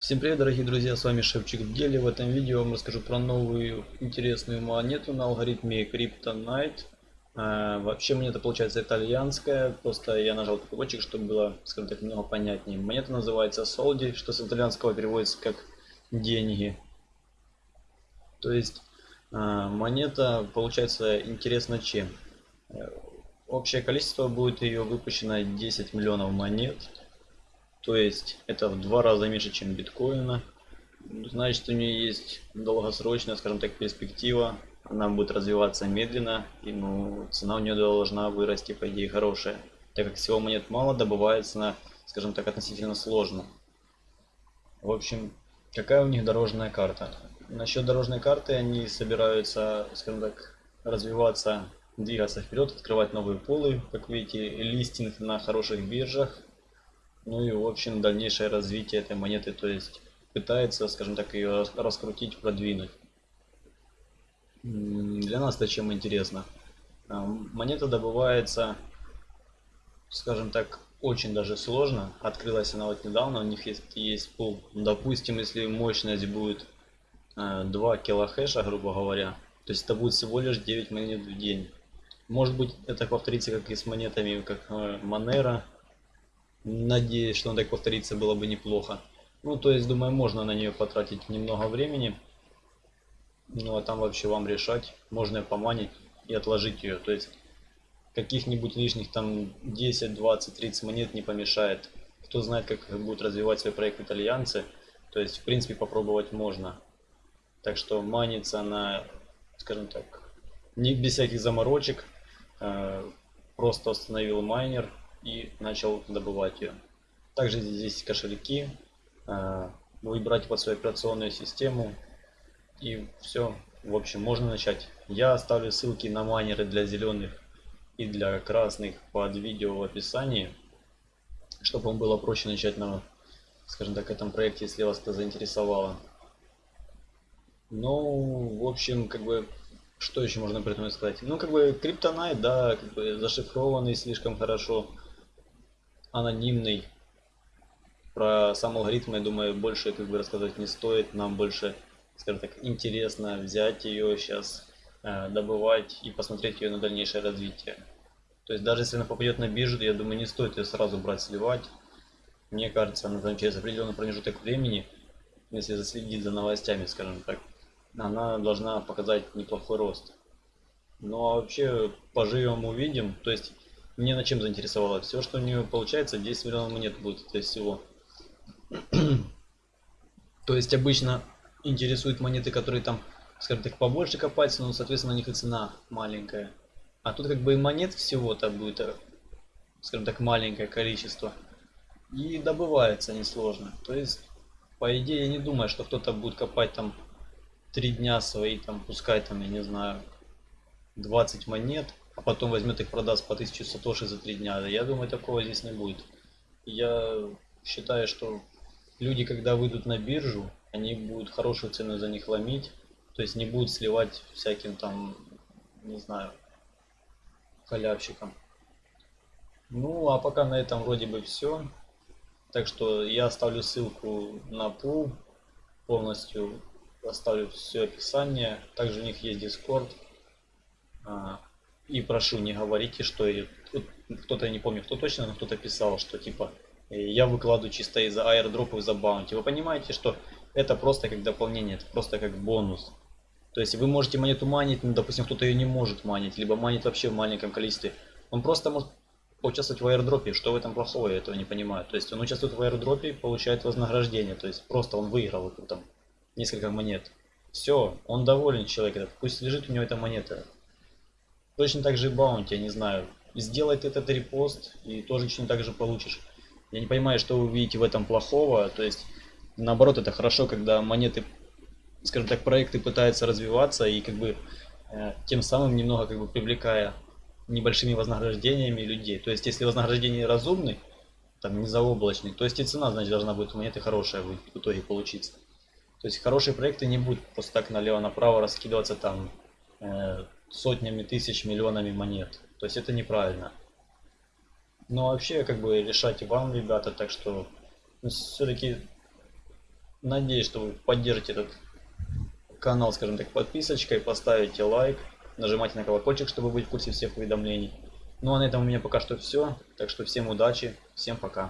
Всем привет, дорогие друзья, с вами Шевчик в деле. В этом видео я вам расскажу про новую интересную монету на алгоритме Kryptonite. А, вообще монета получается итальянская, просто я нажал переводчик, чтобы было, скажем так, немного понятнее. Монета называется Soldi, что с итальянского переводится как деньги. То есть а, монета получается интересна чем? Общее количество будет ее выпущено 10 миллионов монет. То есть это в два раза меньше, чем биткоина. Значит, у нее есть долгосрочная, скажем так, перспектива. Она будет развиваться медленно, и ну, цена у нее должна вырасти, по идее, хорошая. Так как всего монет мало, добывается она, скажем так, относительно сложно. В общем, какая у них дорожная карта? Насчет дорожной карты, они собираются, скажем так, развиваться, двигаться вперед, открывать новые полы. Как видите, листинг на хороших биржах ну и в общем дальнейшее развитие этой монеты, то есть пытается, скажем так, ее раскрутить, продвинуть. Для нас это чем интересно? А, монета добывается, скажем так, очень даже сложно. Открылась она вот недавно, у них есть, есть пул. Допустим, если мощность будет 2 килохэша, грубо говоря, то есть это будет всего лишь 9 монет в день. Может быть это повторится как и с монетами, как Monero, Надеюсь, что он так повторится, было бы неплохо. Ну, то есть, думаю, можно на нее потратить немного времени. Ну, а там вообще вам решать. Можно ее поманить и отложить ее. То есть, каких-нибудь лишних там 10, 20, 30 монет не помешает. Кто знает, как будут развивать свой проект итальянцы. То есть, в принципе, попробовать можно. Так что манится на, скажем так, не без всяких заморочек. Э, просто установил майнер и начал добывать ее. Также здесь кошельки, а, выбрать под свою операционную систему и все. В общем, можно начать. Я оставлю ссылки на майнеры для зеленых и для красных под видео в описании, чтобы вам было проще начать на, скажем так, этом проекте, если вас это заинтересовало. Ну, в общем, как бы, что еще можно при этом сказать? Ну, как бы, криптонайт, да, как бы зашифрованный слишком хорошо анонимный. Про сам алгоритм, я думаю, больше как бы рассказывать не стоит. Нам больше, скажем так, интересно взять ее сейчас, э, добывать и посмотреть ее на дальнейшее развитие. То есть даже если она попадет на биржу, я думаю, не стоит ее сразу брать, сливать. Мне кажется, она там через определенный промежуток времени, если заследить за новостями, скажем так, она должна показать неплохой рост. Ну а вообще поживем увидим. То есть мне на чем заинтересовало? Все, что у нее получается, 10 миллионов монет будет это всего. То есть обычно интересуют монеты, которые там, скажем так, побольше копаются, но, соответственно, на них и цена маленькая. А тут как бы и монет всего-то будет, э, скажем так, маленькое количество. И добывается несложно. То есть, по идее, я не думаю, что кто-то будет копать там три дня свои, там, пускай там, я не знаю, 20 монет а потом возьмет их продаст по 1000 сатоши за 3 дня. Я думаю, такого здесь не будет. Я считаю, что люди, когда выйдут на биржу, они будут хорошую цену за них ломить. То есть не будут сливать всяким там, не знаю, халявщикам. Ну, а пока на этом вроде бы все. Так что я оставлю ссылку на пул полностью. Оставлю все описание. Также у них есть Discord. И прошу, не говорите, что кто-то, не помню, кто точно, но кто-то писал, что типа э, я выкладываю чисто из-за аирдропов, из-за баунти. Вы понимаете, что это просто как дополнение, это просто как бонус. То есть вы можете монету манить, но, допустим, кто-то ее не может манить, либо манит вообще в маленьком количестве. Он просто может поучаствовать в аирдропе. Что в этом плохого, я этого не понимаю. То есть он участвует в аирдропе, получает вознаграждение. То есть просто он выиграл там несколько монет. Все, он доволен человек этот. Пусть лежит у него эта монета. Точно так же и баунти, я не знаю. Сделать этот репост и тоже точно так же получишь. Я не понимаю, что вы видите в этом плохого. То есть, наоборот, это хорошо, когда монеты, скажем так, проекты пытаются развиваться и как бы э, тем самым немного как бы привлекая небольшими вознаграждениями людей. То есть, если вознаграждение разумный, там не заоблачный, то есть и цена, значит, должна будет у монеты хорошая в итоге получиться. То есть хорошие проекты не будут просто так налево-направо раскидываться там э, сотнями тысяч, миллионами монет. То есть это неправильно. Но вообще как бы решать вам, ребята, так что ну, все-таки Надеюсь, что вы поддержите этот канал, скажем так, подписочкой, поставите лайк, нажимайте на колокольчик, чтобы быть в курсе всех уведомлений. Ну а на этом у меня пока что все. Так что всем удачи, всем пока.